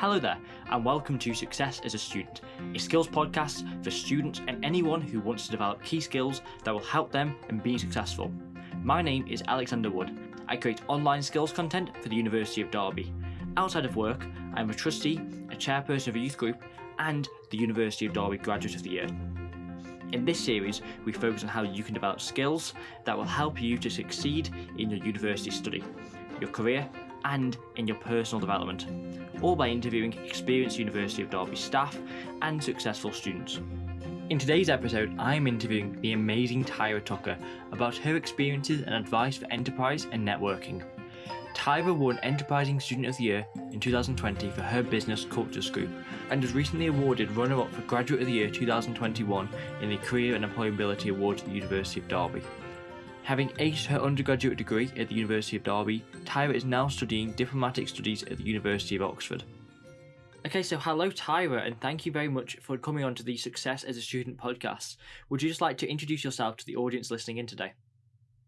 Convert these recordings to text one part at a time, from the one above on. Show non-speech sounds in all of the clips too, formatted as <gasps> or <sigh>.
Hello there, and welcome to Success as a Student, a skills podcast for students and anyone who wants to develop key skills that will help them in being successful. My name is Alexander Wood. I create online skills content for the University of Derby. Outside of work, I am a trustee, a chairperson of a youth group, and the University of Derby Graduate of the Year. In this series, we focus on how you can develop skills that will help you to succeed in your university study, your career, and in your personal development, all by interviewing experienced University of Derby staff and successful students. In today's episode, I'm interviewing the amazing Tyra Tucker about her experiences and advice for enterprise and networking. Tyra won Enterprising Student of the Year in 2020 for her business Culture Scoop and was recently awarded runner up for Graduate of the Year 2021 in the Career and Employability Awards at the University of Derby. Having aced her undergraduate degree at the University of Derby, Tyra is now studying diplomatic studies at the University of Oxford. Okay, so hello, Tyra, and thank you very much for coming on to the Success as a Student podcast. Would you just like to introduce yourself to the audience listening in today?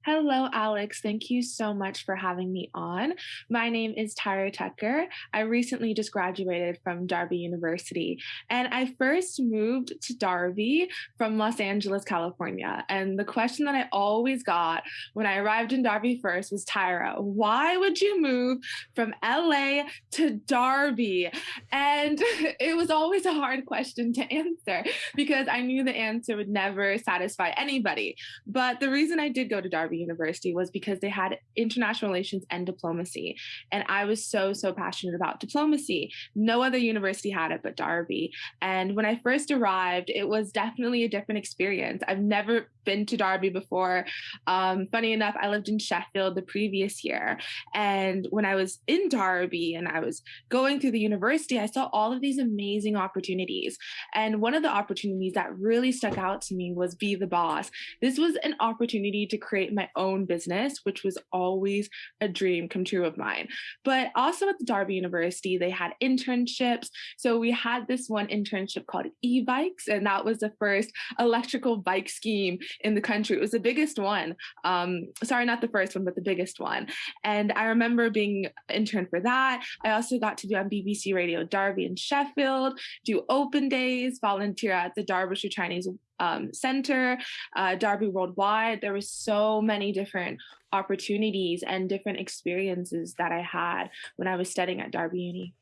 Hello, Alex. Thank you so much for having me on. My name is Tyra Tucker. I recently just graduated from Derby University, and I first moved to Derby from Los Angeles, California. And the question that I always got when I arrived in Derby first was Tyra, why would you move from LA to Derby? And <laughs> it was always a hard question to answer because I knew the answer would never satisfy anybody. But the reason I did go to Derby Derby University was because they had international relations and diplomacy. And I was so, so passionate about diplomacy. No other university had it but Derby. And when I first arrived, it was definitely a different experience. I've never been to Derby before. Um, funny enough, I lived in Sheffield the previous year. And when I was in Derby and I was going through the university, I saw all of these amazing opportunities. And one of the opportunities that really stuck out to me was Be the Boss. This was an opportunity to create my my own business, which was always a dream come true of mine. But also at the Derby University, they had internships. So we had this one internship called e-bikes, and that was the first electrical bike scheme in the country. It was the biggest one. Um, sorry, not the first one, but the biggest one. And I remember being intern for that. I also got to do on BBC Radio Derby in Sheffield, do open days, volunteer at the Derbyshire Chinese um, Center, uh, Derby Worldwide. There were so many different opportunities and different experiences that I had when I was studying at Derby Uni.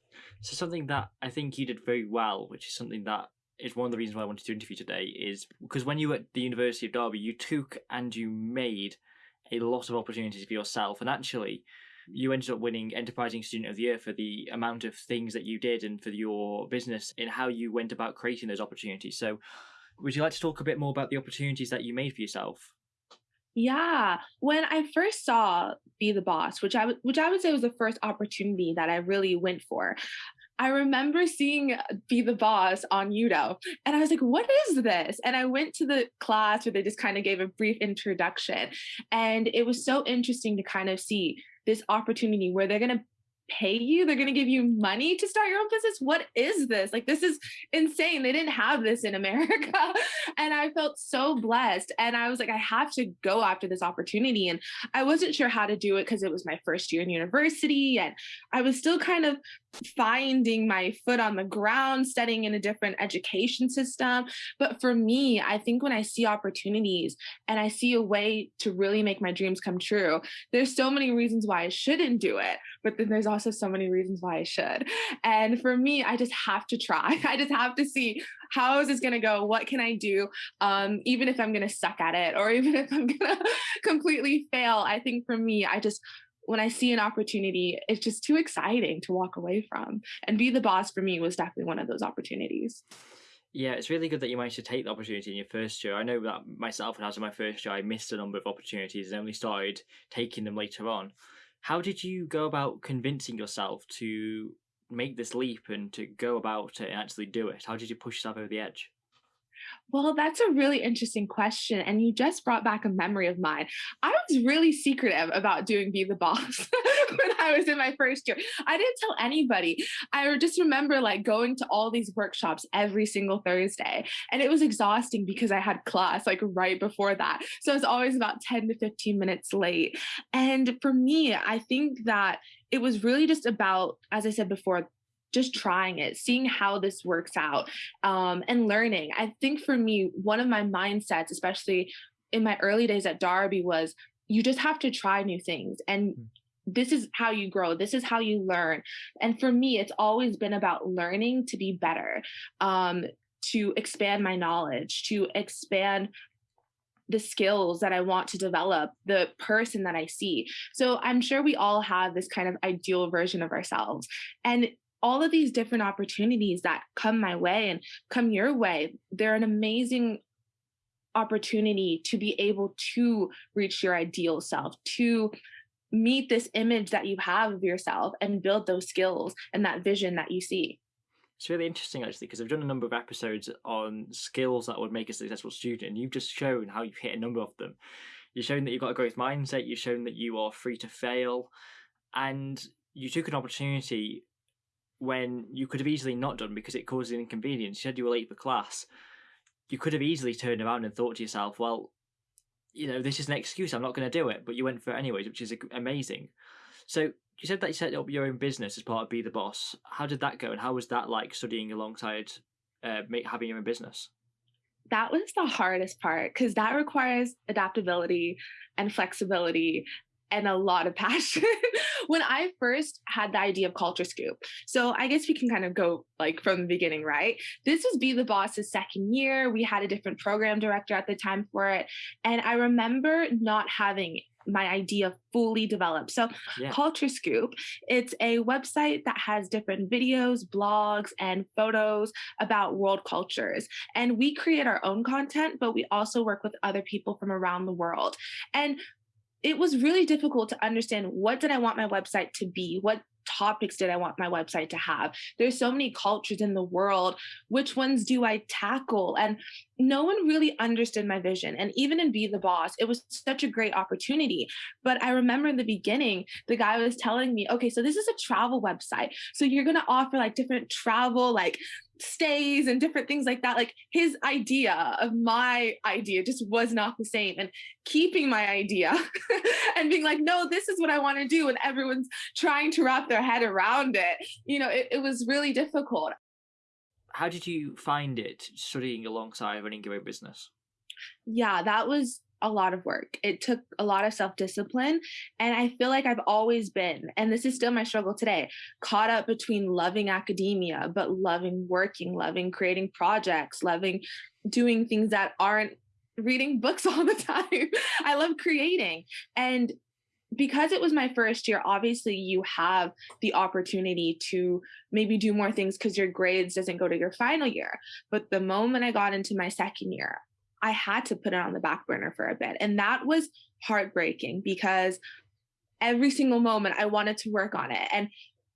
So something that I think you did very well, which is something that is one of the reasons why I wanted to interview today, is because when you were at the University of Derby, you took and you made a lot of opportunities for yourself, and actually you ended up winning Enterprising Student of the Year for the amount of things that you did and for your business and how you went about creating those opportunities. So would you like to talk a bit more about the opportunities that you made for yourself? Yeah, when I first saw Be the Boss, which I which I would say was the first opportunity that I really went for. I remember seeing Be the Boss on Udo, and I was like, "What is this?" And I went to the class where they just kind of gave a brief introduction, and it was so interesting to kind of see this opportunity where they're going to pay you? They're going to give you money to start your own business? What is this? Like this is insane. They didn't have this in america. <laughs> And i felt so blessed. And i was like i have to go after this opportunity. And i wasn't sure how to do it because it was my first year in university. And i was still kind of finding my foot on the ground studying in a different education system but for me i think when i see opportunities and i see a way to really make my dreams come true there's so many reasons why i shouldn't do it but then there's also so many reasons why I should. And for me, I just have to try. <laughs> I just have to see how is this going to go? What can I do? Um, even if I'm going to suck at it or even if I'm going <laughs> to completely fail, I think for me, I just when I see an opportunity, it's just too exciting to walk away from. And be the boss for me was definitely one of those opportunities. Yeah, it's really good that you managed to take the opportunity in your first year. I know that myself, when I was in my first year, I missed a number of opportunities and only started taking them later on. How did you go about convincing yourself to make this leap and to go about it and actually do it? How did you push yourself over the edge? Well, that's a really interesting question. And you just brought back a memory of mine. I was really secretive about doing Be the Boss <laughs> when I was in my first year. I didn't tell anybody. I just remember like going to all these workshops every single Thursday. And it was exhausting because I had class like right before that. So it was always about 10 to 15 minutes late. And for me, I think that it was really just about, as I said before, just trying it, seeing how this works out, um, and learning. I think for me, one of my mindsets, especially in my early days at Derby, was you just have to try new things. And mm. this is how you grow, this is how you learn. And for me, it's always been about learning to be better, um, to expand my knowledge, to expand the skills that I want to develop, the person that I see. So I'm sure we all have this kind of ideal version of ourselves. And all of these different opportunities that come my way and come your way, they're an amazing opportunity to be able to reach your ideal self, to meet this image that you have of yourself and build those skills and that vision that you see. It's really interesting actually because I've done a number of episodes on skills that would make a successful student, and you've just shown how you've hit a number of them. You've shown that you've got a growth mindset, you've shown that you are free to fail, and you took an opportunity when you could have easily not done because it caused an inconvenience. You said you were late for class. You could have easily turned around and thought to yourself, well, you know, this is an excuse, I'm not going to do it, but you went for it anyways, which is amazing. So you said that you set up your own business as part of Be the Boss. How did that go, and how was that like studying alongside uh, having your own business? That was the hardest part because that requires adaptability and flexibility and a lot of <laughs> passion when I first had the idea of Culture Scoop. So I guess we can kind of go like from the beginning, right? This was Be the Boss's second year. We had a different program director at the time for it. And I remember not having my idea fully developed. So yeah. Culture Scoop, it's a website that has different videos, blogs, and photos about world cultures. And we create our own content, but we also work with other people from around the world. And it was really difficult to understand what did I want my website to be? What topics did I want my website to have? There's so many cultures in the world. Which ones do I tackle? And no one really understood my vision. And even in Be the Boss, it was such a great opportunity. But I remember in the beginning, the guy was telling me, okay, so this is a travel website. So you're going to offer like different travel, like stays and different things like that. Like his idea of my idea just was not the same. And keeping my idea <laughs> and being like, no, this is what I want to do. And everyone's trying to wrap their head around it. You know, it, it was really difficult. How did you find it studying alongside running your own business? Yeah, that was a lot of work. It took a lot of self discipline. And I feel like I've always been, and this is still my struggle today, caught up between loving academia, but loving working, loving creating projects, loving doing things that aren't reading books <laughs> all the time. I love creating. And because it was my first year, obviously you have the opportunity to maybe do more things because your grades doesn't go to your final year. But the moment I got into my second year, I had to put it on the back burner for a bit. And that was heartbreaking because every single moment I wanted to work on it. And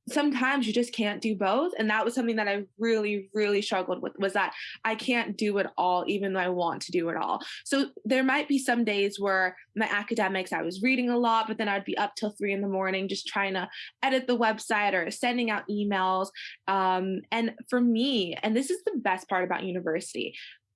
sometimes you just can't do both and that was something that i really really struggled with was that i can't do it all even though i want to do it all so there might be some days where my academics i was reading a lot but then i'd be up till three in the morning just trying to edit the website or sending out emails um, and for me and this is the best part about university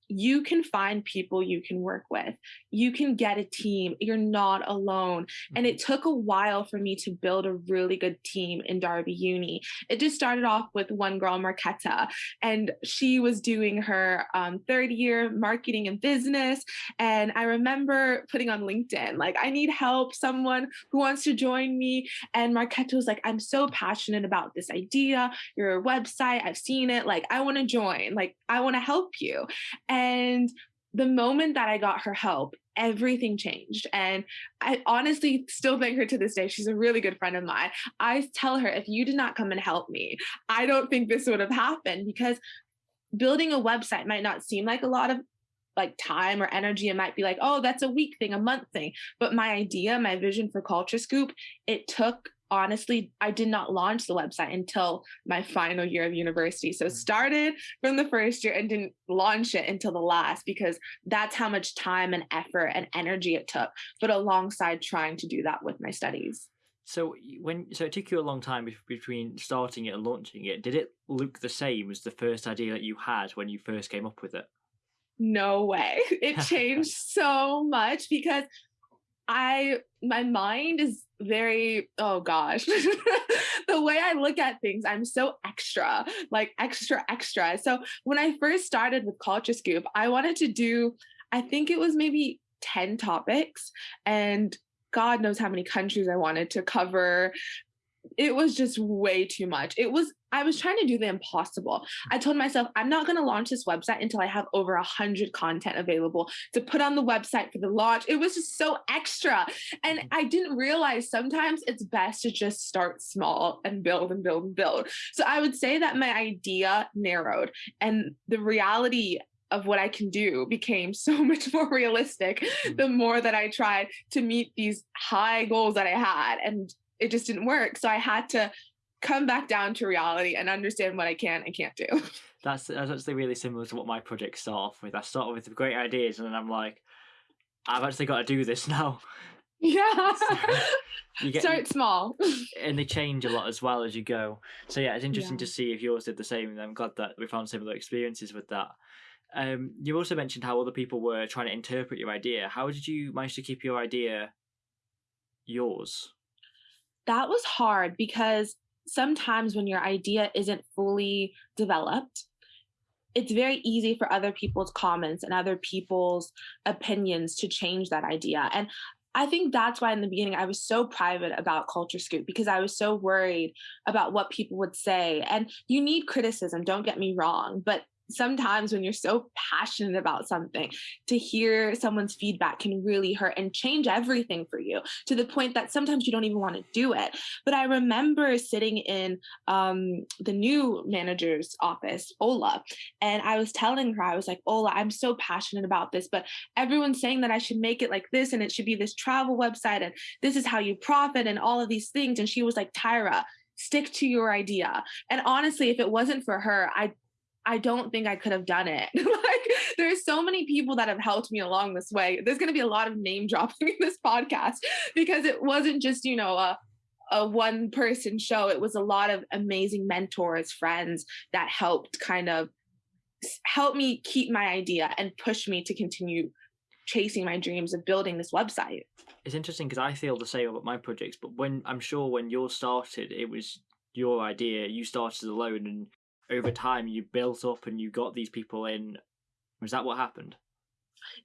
you can find people you can work with. You can get a team. You're not alone. And it mm-hmm. took a while for me to build a really good team in Derby Uni. It just started off with one girl, Marquetta, and she was doing her um, third year marketing and business. And I remember putting on LinkedIn, like, I need help, someone who wants to join me. And Marquetta was like, I'm so passionate about this idea, your website. I've seen it. Like, I want to join. Like, I want to help you. And and the moment that I got her help, everything changed. And I honestly still thank her to this day. She's a really good friend of mine. I tell her, if you did not come and help me, I don't think this would have happened because building a website might not seem like a lot of like time or energy. It might be like, oh, that's a week thing, a month thing. But my idea, my vision for Culture Scoop, it took honestly, I did not launch the website until my final year of university. So mm. started from the first year and didn't launch it until the last because that's how much time and effort and energy it took, but alongside trying to do that with my studies. So when so it took you a long time between starting it and launching it. Did it look the same as the first idea that you had when you first came up with it? No way. <laughs> It <laughs> changed so much because I my mind is very oh gosh. <laughs> The way i look at things i'm so extra like extra extra. So when i first started with culture scoop i wanted to do i think it was maybe 10 topics and god knows how many countries i wanted to cover. It was just way too much. It was I was trying to do the impossible. I told myself, I'm not going to launch this website until I have over a hundred content available to put on the website for the launch. It was just so extra. And mm-hmm. I didn't realize sometimes it's best to just start small and build and build and build. So I would say that my idea narrowed and the reality of what I can do became <laughs> so much more realistic mm-hmm. the more that I tried to meet these high goals that I had. And it just didn't work. So I had to come back down to reality and understand what I can and can't do. <laughs> That's that's actually really similar to what my projects start off with. I start with great ideas and then I'm like, I've actually got to do this <laughs> now. Yeah. <laughs> you get, Start small. and they change a lot as well as you go. So yeah, it's interesting yeah. to see if yours did the same. And I'm glad that we found similar experiences with that. Um, you also mentioned how other people were trying to interpret your idea. How did you manage to keep your idea yours? That was hard because sometimes when your idea isn't fully developed, it's very easy for other people's comments and other people's opinions to change that idea. And I think that's why in the beginning I was so private about Culture Scoop because I was so worried about what people would say. And you need criticism, don't get me wrong, but sometimes when you're so passionate about something, to hear someone's feedback can really hurt and change everything for you to the point that sometimes you don't even want to do it. But I remember sitting in um, the new manager's office, Ola, and I was telling her, I was like, Ola, I'm so passionate about this, but everyone's saying that I should make it like this and it should be this travel website and this is how you profit and all of these things. And she was like, Tyra, stick to your idea. And honestly, if it wasn't for her, I I don't think I could have done it. <laughs> like there's so many people that have helped me along this way. There's going to be a lot of name dropping <laughs> in this podcast because it wasn't just, you know, a a one person show. It was a lot of amazing mentors, friends that helped kind of help me keep my idea and push me to continue chasing my dreams of building this website. It's interesting because I feel the same about my projects, but when I'm sure when yours started, it was your idea. You started alone and over time you built up and you got these people in. Was that what happened?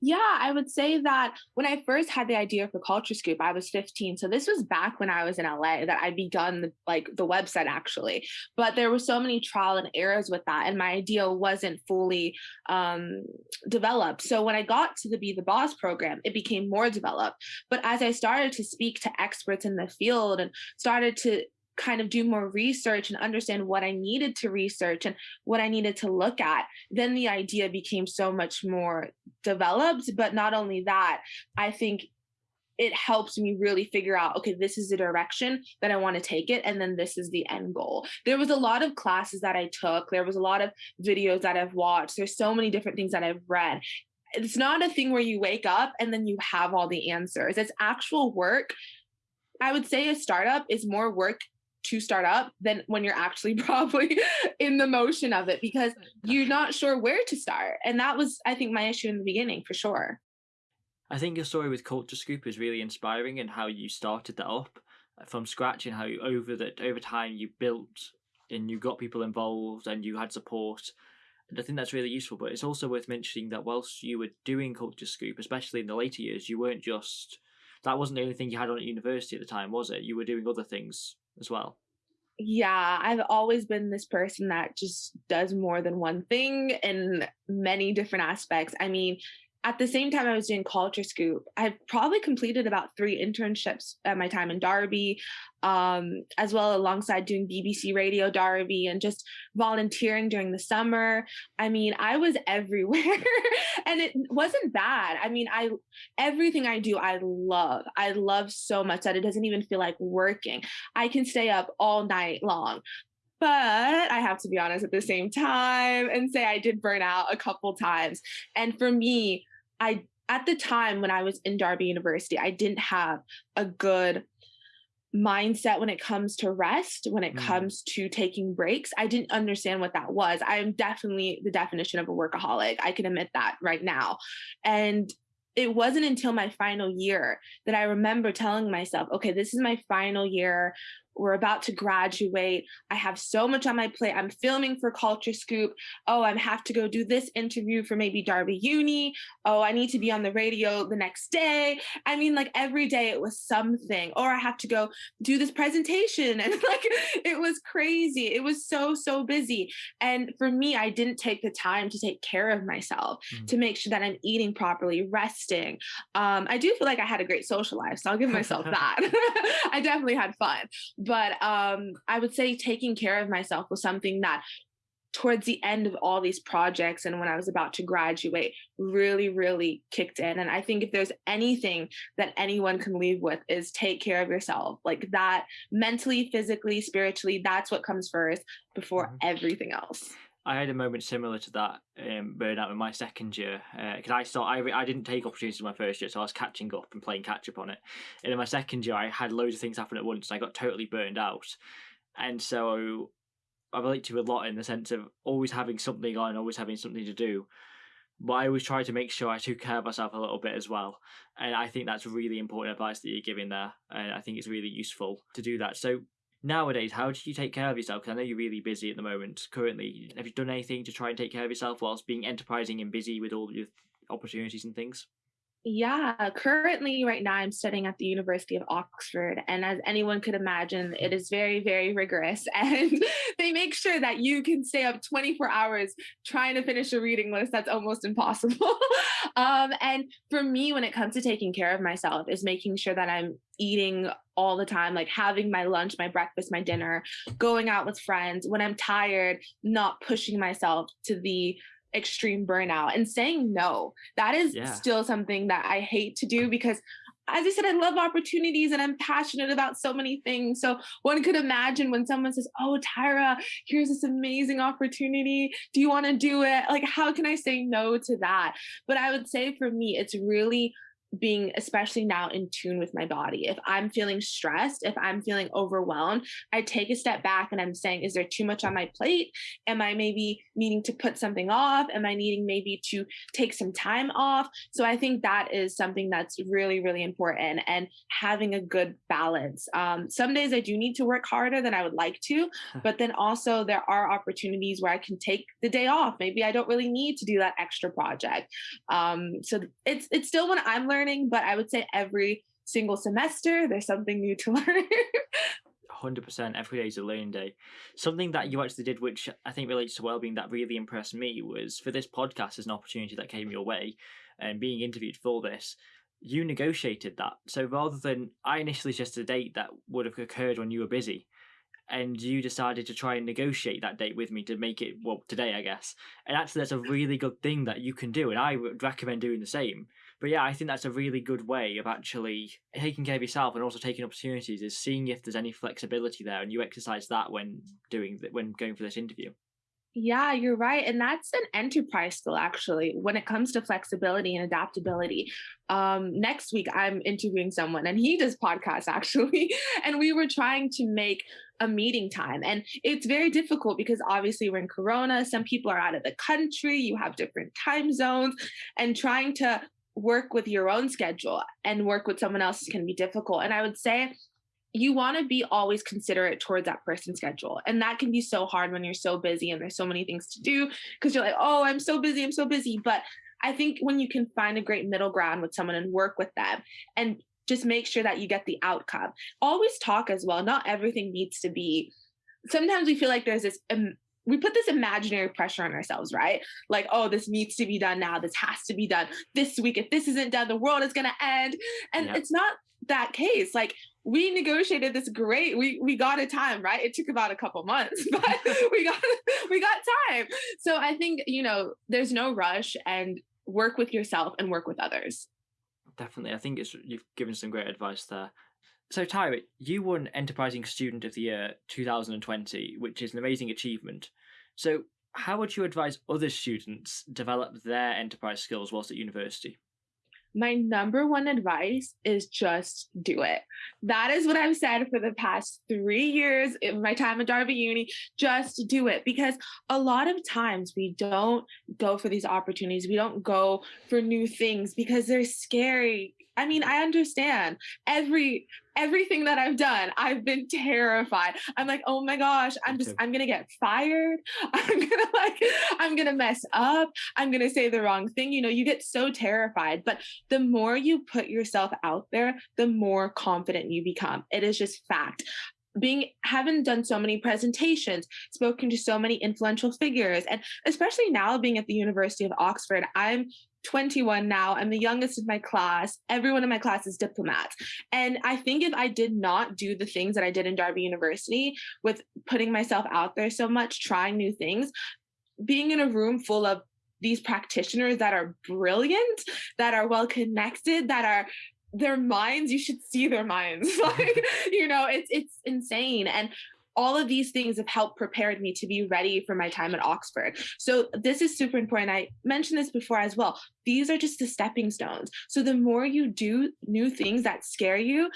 Yeah, I would say that when I first had the idea for Culture Scoop, I was 15. So this was back when I was in LA that I'd begun the, like the website actually. But there were so many trial and errors with that, and my idea wasn't fully um, developed. So when I got to the Be the Boss program, it became more developed. But as I started to speak to experts in the field and started to kind of do more research and understand what I needed to research and what I needed to look at, then the idea became so much more developed. But not only that, I think it helps me really figure out okay this is the direction that i want to take it and then this is the end goal. There was a lot of classes that i took. There was a lot of videos that i've watched. There's so many different things that i've read. It's not a thing where you wake up and then you have all the answers. It's actual work. I would say a startup is more work to start up than when you're actually <laughs> probably in the motion of it because you're not sure where to start. And that was, I think, my issue in the beginning for sure. I think your story with Culture Scoop is really inspiring and how you started that up uh, from scratch and how you, over that over time you built and you got people involved and you had support. And I think that's really useful. But it's also worth mentioning that whilst you were doing Culture Scoop, especially in the later years, you weren't just that wasn't the only thing you had on at university at the time, was it? You were doing other things as well. Yeah, I've always been this person that just does more than one thing in many different aspects. I mean, at the same time I was doing Culture Scoop, I probably completed about three internships at my time in Derby, um, as well alongside doing BBC Radio Derby and just volunteering during the summer. I mean, I was <laughs> everywhere, and it wasn't bad. I mean, I everything I do, I love. I love so much that it doesn't even feel like working. I can stay up all night long but I have to be honest at the same time and say I did burn out a couple times. And for me, I at the time when I was in Derby University, I didn't have a good mindset when it comes to rest, when it mm. comes to taking breaks. I didn't understand what that was. I am definitely the definition of a workaholic. I can admit that right now. And it wasn't until my final year that I remember telling myself, okay, this is my final year we're about to graduate. I have so much on my plate. I'm filming for Culture Scoop. Oh, I have to go do this interview for maybe Derby Uni. Oh, I need to be on the radio the next day. I mean, like every day it was something. Or I have to go do this presentation. <laughs> And like it was crazy. It was so, so busy. And for me, I didn't take the time to take care of myself, mm-hmm. to make sure that I'm eating properly, resting. Um, I do feel like I had a great social life. So I'll give myself <laughs> that. <laughs> I definitely had fun but um, I would say taking care of myself was something that towards the end of all these projects and when I was about to graduate really, really kicked in. And I think if there's anything that anyone can leave with is take care of yourself. Like that mentally, physically, spiritually, that's what comes first before mm-hmm. everything else. I had a moment similar to that um, burnout in my second year because uh, I saw I, I didn't take opportunities in my first year, so I was catching up and playing catch up on it. And in my second year, I had loads of things happen at once, and I got totally burned out. And so I relate to a lot in the sense of always having something on, always having something to do. But I always try to make sure I took care of myself a little bit as well. And I think that's really important advice that you're giving there. And I think it's really useful to do that. So nowadays, how do you take care of yourself? Because I know you're really busy at the moment currently. Have you done anything to try and take care of yourself whilst being enterprising and busy with all your opportunities and things? Yeah, currently, right now, I'm studying at the University of Oxford. And as anyone could imagine, it is very, very rigorous. <laughs> And they make sure that you can stay up 24 hours trying to finish a reading list that's almost impossible. <laughs> um, and for me, when it comes to taking care of myself, is making sure that I'm eating all the time, like having my lunch, my breakfast, my dinner, going out with friends. When I'm tired, not pushing myself to the extreme burnout and saying no. That is yeah. still something that I hate to do because as I said, I love opportunities and I'm passionate about so many things. So one could imagine when someone says, Oh, Tyra, here's this amazing opportunity. Do you want to do it? Like, how can I say no to that? But I would say for me, it's really being especially now in tune with my body. If I'm feeling stressed, if I'm feeling overwhelmed, I take a step back and I'm saying, is there too much on my plate? Am I maybe needing to put something off? Am I needing maybe to take some time off? So I think that is something that's really, really important and having a good balance. Um, some days I do need to work harder than I would like to, but then also there are opportunities where I can take the day off. Maybe I don't really need to do that extra project. Um, so it's it's still when I'm learning learning, but I would say every single semester there's something new to <laughs> learn. 100% every day is a learning day. Something that you actually did, which I think relates to well-being, that really impressed me was for this podcast as an opportunity that came your way, and being interviewed for this, you negotiated that. So rather than I initially suggested a date that would have occurred when you were busy, and you decided to try and negotiate that date with me to make it well today, I guess. And actually, that's a mm-hmm. really good thing that you can do, and I would recommend doing the same but yeah, I think that's a really good way of actually taking care of yourself and also taking opportunities. Is seeing if there's any flexibility there, and you exercise that when doing when going for this interview. Yeah, you're right. And that's an enterprise skill, actually, when it comes to flexibility and adaptability. Um, next week, I'm interviewing someone and he does podcasts, <laughs> actually. And we were trying to make a meeting time. And it's very difficult because obviously we're in Corona. Some people are out of the country, you have different time zones, and trying to work with your own schedule and work with someone else can be difficult. And I would say you want to be always considerate towards that person's schedule. And that can be so hard when you're so busy and there's so many things to do because you're like, oh, I'm so busy, I'm so busy. But I think when you can find a great middle ground with someone and work with them and just make sure that you get the outcome. Always talk as well. Not everything needs to be. Sometimes we feel like there's this um, we put this imaginary pressure on ourselves, right? Like, oh, this needs to be done now. This has to be done this week. If this isn't done, the world is going to end. And yep. it's not that case. Like, we negotiated this great. We we got a time, right? It took about a couple months, <laughs> but <laughs> we got we got time. So I think you know, there's no rush, and work with yourself and work with others. Definitely, I think it's you've given some great advice there. So, Tyra, you won Enterprising Student of the Year 2020, which is an amazing achievement. So, how would you advise other students develop their enterprise skills whilst at university? my number one advice is just do it. That is what I've said for the past three years in my time at Derby Uni. Just do it because a lot of times we don't go for these opportunities. We don't go for new things because they're scary. I mean, I understand every everything that I've done, I've been terrified. I'm like, oh my gosh, I'm just, I'm gonna get fired. <laughs> I'm gonna like, I'm gonna mess up. I'm gonna say the wrong thing. You know, you get so terrified. But the more you put yourself out there, the more confident you become. It is just fact being having done so many presentations spoken to so many influential figures and especially now being at the university of oxford i'm 21 now. I'm the youngest in my class. Everyone in my class is diplomats. And I think if I did not do the things that I did in Derby University with putting myself out there so much, trying new things, being in a room full of these practitioners that are brilliant, that are well connected, that are their minds you should see their minds <laughs> like <laughs> you know it's it's insane and all of these things have helped prepared me to be ready for my time at Oxford. So this is super important. I mentioned this before as well. These are just the stepping stones. So the more you do new things that scare you,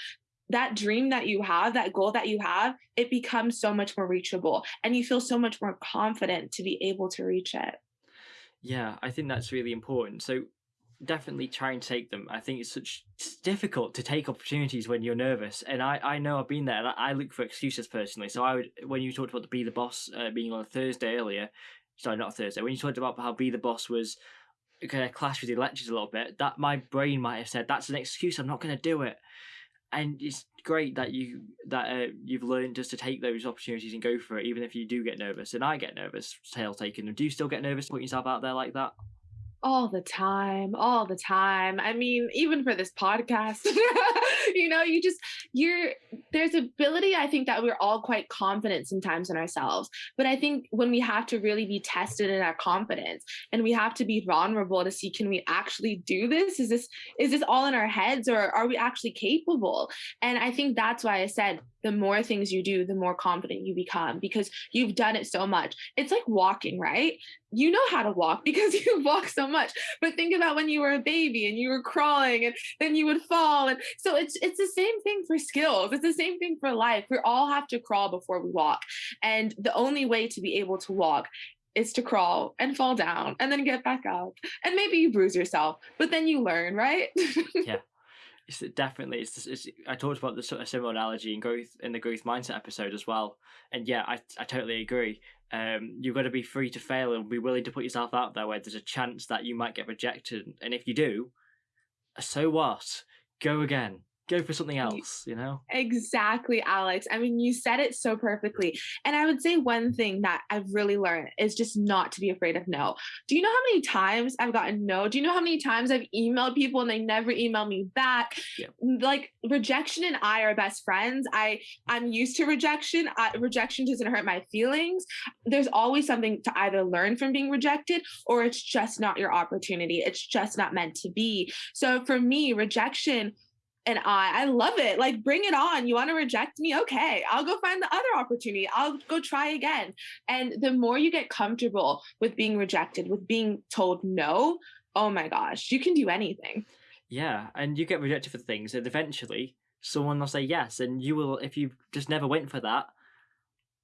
that dream that you have, that goal that you have, it becomes so much more reachable and you feel so much more confident to be able to reach it. Yeah, I think that's really important. So definitely try and take them. I think it's such it's difficult to take opportunities when you're nervous, and I I know I've been there. I look for excuses personally. So I would when you talked about the be the boss uh, being on a Thursday earlier, sorry not Thursday. When you talked about how be the boss was kind of clash with the lectures a little bit, that my brain might have said that's an excuse. I'm not going to do it. And it's great that you that uh, you've learned just to take those opportunities and go for it, even if you do get nervous. And I get nervous, tail taking. them. Do you still get nervous putting yourself out there like that? All the time all the time. I mean even for this podcast <laughs> you know you just you're there's ability i think that we're all quite confident sometimes in ourselves. But i think when we have to really be tested in our confidence and we have to be vulnerable to see can we actually do this? Is this is this all in our heads or are we actually capable? And i think that's why i said the more things you do, the more confident you become because you've done it so much. It's like walking, right? You know how to walk <laughs> because you've walked so much. But think about when you were a baby and you were crawling and then you would fall. And so it's it's the same thing for skills. It's the same thing for life. We all have to crawl before we walk. And the only way to be able to walk is to crawl and fall down and then get back up. And maybe you bruise yourself, but then you learn, right? <laughs> yeah it's definitely it's, it's I talked about the sort of similar analogy in growth in the growth mindset episode as well, and yeah, I I totally agree. Um, you've got to be free to fail and be willing to put yourself out there where there's a chance that you might get rejected, and if you do, so what? Go again go for something else, you know? Exactly, Alex. I mean, you said it so perfectly. And I would say one thing that I've really learned is just not to be afraid of no. Do you know how many times I've gotten no? Do you know how many times I've emailed people and they never email me back? Yeah. Like rejection and I are best friends. I I'm used to rejection. I, rejection doesn't hurt my feelings. There's always something to either learn from being rejected or it's just not your opportunity. It's just not meant to be. So for me, rejection and I I love it. Like bring it on. You want to reject me? Okay. I'll go find the other opportunity. I'll go try again. And the more you get comfortable with being rejected, with being told no, oh my gosh, you can do anything. Yeah, and you get rejected for things and eventually someone will say yes and you will if you just never went for that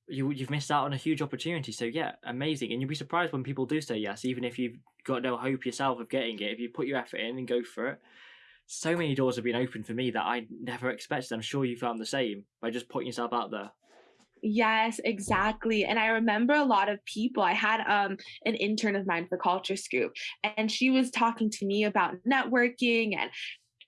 you you've missed out on a huge opportunity. So yeah, amazing. And you'll be surprised when people do say yes, even if you've got no hope yourself of getting it. If you put your effort in and go for it, so many doors have been opened for me that I never expected. I'm sure you found the same by just putting yourself out there. Yes, exactly. And I remember a lot of people. I had um an intern of mine for Culture Scoop, and she was talking to me about networking and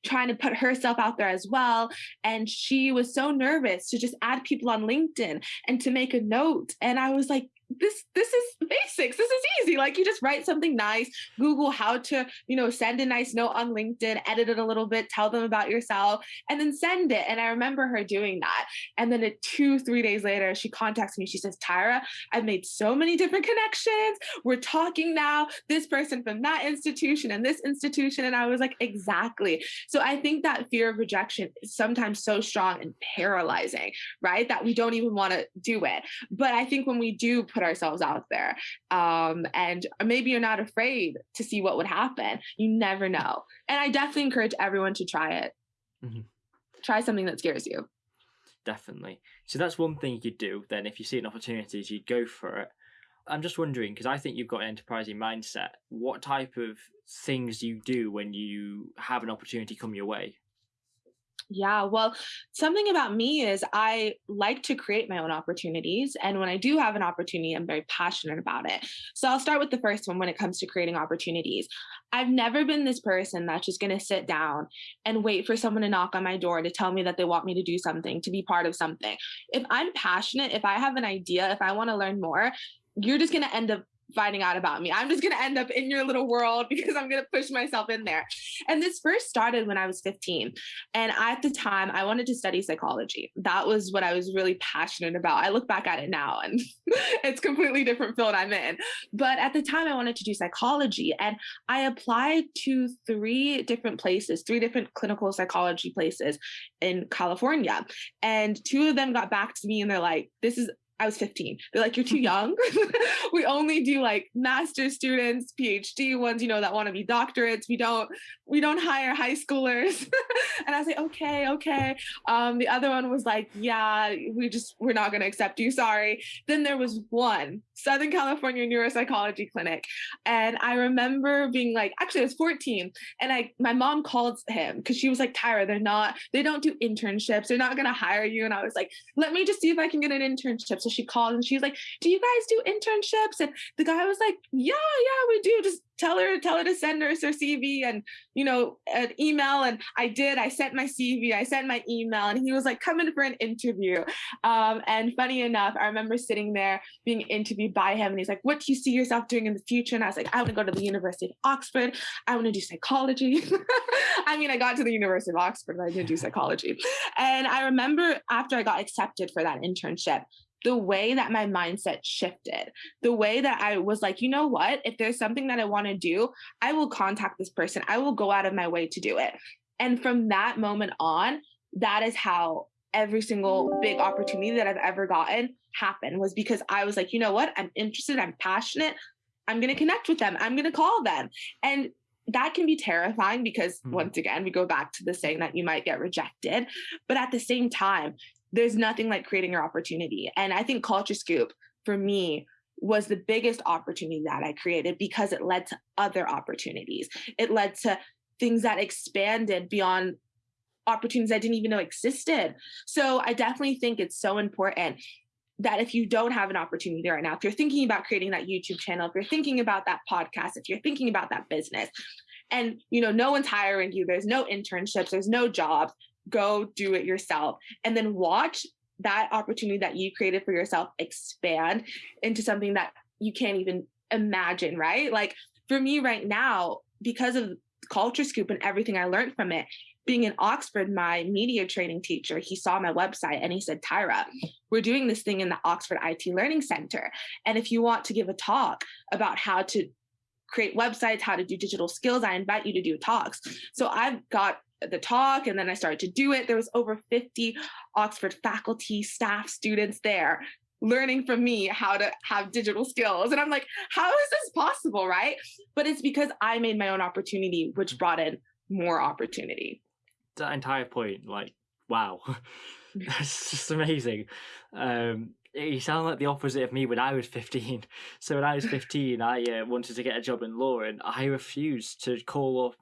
trying to put herself out there as well. And she was so nervous to just add people on LinkedIn and to make a note. And I was like, this this is basics. This is easy. Like you just write something nice google how to you know send a nice note on linkedin edit it a little bit tell them about yourself and then send it. And i remember her doing that. And then a two three days later she contacts me. She says tyra i've made so many different connections. We're talking now. This person from that institution and this institution. And i was like exactly. So i think that fear of rejection is sometimes so strong and paralyzing right? That we don't even want to do it. But i think when we do put ourselves out there. Um, and maybe you're not afraid to see what would happen. You never know. And I definitely encourage everyone to try it. Mm-hmm. Try something that scares you. Definitely. So that's one thing you could do then if you see an opportunity, you'd go for it. I'm just wondering because I think you've got an enterprising mindset. What type of things do you do when you have an opportunity come your way? Yeah, well, something about me is I like to create my own opportunities. And when I do have an opportunity, I'm very passionate about it. So I'll start with the first one when it comes to creating opportunities. I've never been this person that's just going to sit down and wait for someone to knock on my door to tell me that they want me to do something, to be part of something. If I'm passionate, if I have an idea, if I want to learn more, you're just going to end up finding out about me. I'm just going to end up in your little world <laughs> because I'm going to push myself in there. And this first started when I was 15. And at the time, I wanted to study psychology. That was what I was really passionate about. I look back at it now and <laughs> it's completely different field I'm in. But at the time, I wanted to do psychology. And I applied to three different places, three different clinical psychology places in California. And two of them got back to me and they're like, this is I was 15. They're like, you're too <laughs> young. <laughs> we only do like master students, PhD ones, you know, that want to be doctorates. We don't, we don't hire high schoolers. <laughs> and I was like, okay, okay. Um, the other one was like, yeah, we just, we're not going to accept you. Sorry. Then there was one Southern California neuropsychology clinic. And I remember being like, actually I was 14 and I, my mom called him because she was like, Tyra, they're not, they don't do internships. They're not going to hire you. And I was like, let me just see if I can get an internship. So she called and she was like, do you guys do internships? And the guy was like, yeah, yeah, we do. Just tell her tell her to send us her cv and you know an email. And i did. I sent my cv i sent my email. And he was like come in for an interview. Um, and funny enough i remember sitting there being interviewed by him and he's like what do you see yourself doing in the future? And i was like i want to go to the university of oxford. I want to do psychology. <laughs> I mean i got to the university of oxford but i didn't do psychology. And i remember after i got accepted for that internship the way that my mindset shifted, the way that I was like, you know what? If there's something that I want to do, I will contact this person. I will go out of my way to do it. And from that moment on, that is how every single big opportunity that I've ever gotten happened was because I was like, you know what? I'm interested, I'm passionate. I'm going to connect with them. I'm going to call them. And that can be terrifying because mm-hmm. once again, we go back to the saying that you might get rejected. But at the same time, there's nothing like creating your opportunity. And I think Culture Scoop for me was the biggest opportunity that I created because it led to other opportunities. It led to things that expanded beyond opportunities I didn't even know existed. So I definitely think it's so important that if you don't have an opportunity right now, if you're thinking about creating that YouTube channel, if you're thinking about that podcast, if you're thinking about that business, and you know no one's hiring you, there's no internships, there's no jobs, go do it yourself and then watch that opportunity that you created for yourself expand into something that you can't even imagine, right? Like for me right now, because of Culture Scoop and everything I learned from it, being in Oxford, my media training teacher, he saw my website and he said, Tyra, we're doing this thing in the Oxford IT Learning Center. And if you want to give a talk about how to create websites, how to do digital skills, I invite you to do talks. So I've got the talk and then I started to do it. There was over 50 Oxford faculty, staff, students there learning from me how to have digital skills. And I'm like, how is this possible? Right. But it's because I made my own opportunity, which brought in more opportunity. That entire point, like, wow. <laughs> That's just amazing. Um, you sound like the opposite of me when I was 15. <laughs> So when I was <laughs> 15, I uh, wanted to get a job in law and I refused to call up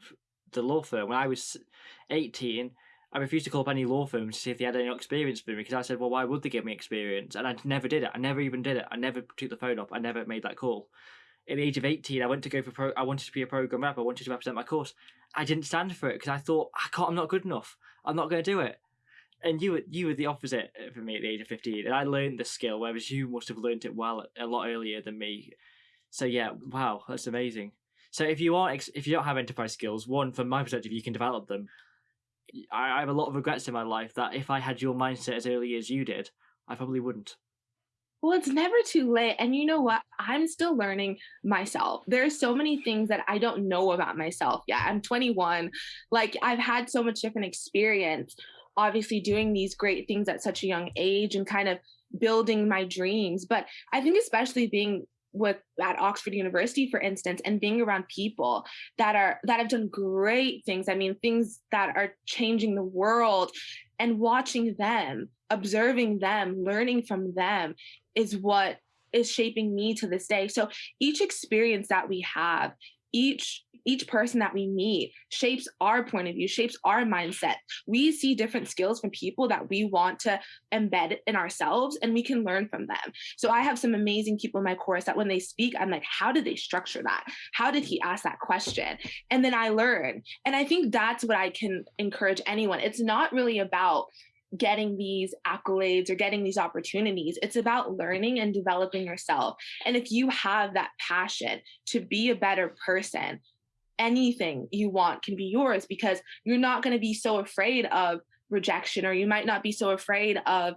the law firm. When I was 18, I refused to call up any law firms to see if they had any experience for me because I said, well, why would they give me experience? And I never did it. I never even did it. I never took the phone up. I never made that call. At the age of 18, I went to go for pro. I wanted to be a program rep. I wanted to represent my course. I didn't stand for it because I thought I can't. I'm not good enough. I'm not going to do it. And you were you were the opposite for me at the age of 15, and I learned the skill, whereas you must have learned it well a lot earlier than me. So yeah, wow, that's amazing. So if you aren't, if you don't have enterprise skills, one from my perspective, you can develop them. I, have a lot of regrets in my life that if I had your mindset as early as you did, I probably wouldn't. Well, it's never too late. And you know what? I'm still learning myself. There are so many things that I don't know about myself yet. I'm 21. Like, I've had so much different experience, obviously, doing these great things at such a young age and kind of building my dreams. But I think especially being with at Oxford University, for instance, and being around people that are that have done great things. I mean, things that are changing the world and watching them, observing them, learning from them is what is shaping me to this day. So each experience that we have, each each person that we meet shapes our point of view, shapes our mindset. We see different skills from people that we want to embed in ourselves and we can learn from them. So I have some amazing people in my course that when they speak, I'm like, how did they structure that? How did he ask that question? And then I learn. And I think that's what I can encourage anyone. It's not really about getting these accolades or getting these opportunities. It's about learning and developing yourself. And if you have that passion to be a better person, anything you want can be yours because you're not going to be so afraid of rejection or you might not be so afraid of